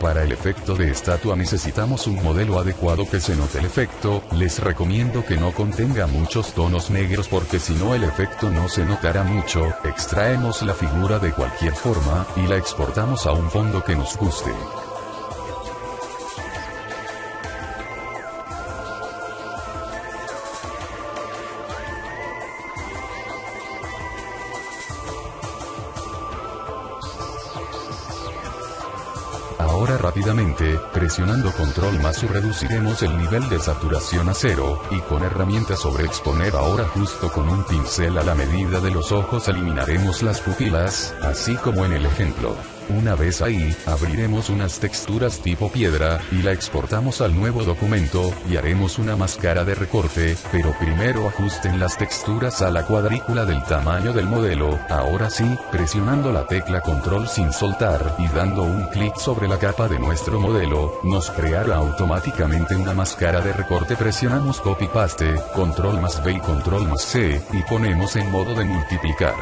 Para el efecto de estatua necesitamos un modelo adecuado que se note el efecto, les recomiendo que no contenga muchos tonos negros porque si no el efecto no se notará mucho, extraemos la figura de cualquier forma, y la exportamos a un fondo que nos guste. Ahora rápidamente, presionando control más reduciremos el nivel de saturación a cero, y con herramienta sobre exponer ahora justo con un pincel a la medida de los ojos eliminaremos las pupilas, así como en el ejemplo. Una vez ahí, abriremos unas texturas tipo piedra, y la exportamos al nuevo documento, y haremos una máscara de recorte, pero primero ajusten las texturas a la cuadrícula del tamaño del modelo, ahora sí, presionando la tecla control sin soltar, y dando un clic sobre la capa de nuestro modelo, nos creará automáticamente una máscara de recorte presionamos copy paste, control más V y control más C, y ponemos en modo de multiplicar.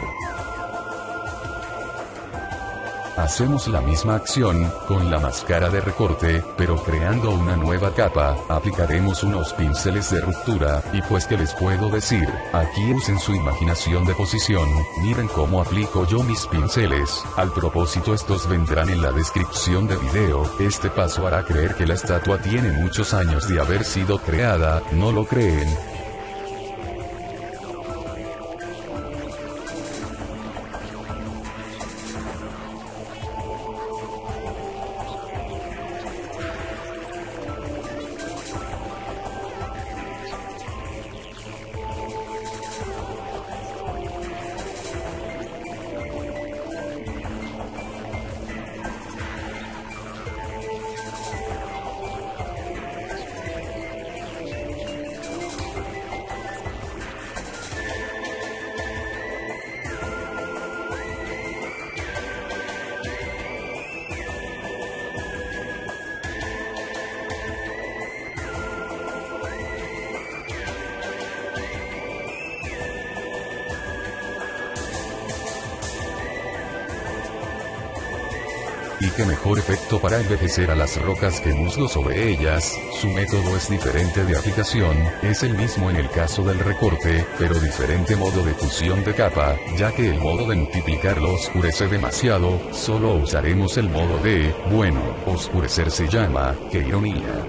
Hacemos la misma acción, con la máscara de recorte, pero creando una nueva capa, aplicaremos unos pinceles de ruptura, y pues que les puedo decir, aquí usen su imaginación de posición, miren cómo aplico yo mis pinceles, al propósito estos vendrán en la descripción de video, este paso hará creer que la estatua tiene muchos años de haber sido creada, ¿no lo creen? Y qué mejor efecto para envejecer a las rocas que musgo sobre ellas, su método es diferente de aplicación, es el mismo en el caso del recorte, pero diferente modo de fusión de capa, ya que el modo de multiplicar lo oscurece demasiado, solo usaremos el modo de, bueno, oscurecer se llama, qué ironía.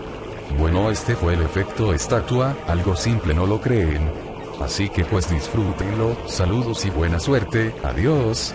Bueno este fue el efecto estatua, algo simple no lo creen. Así que pues disfrútenlo, saludos y buena suerte, adiós.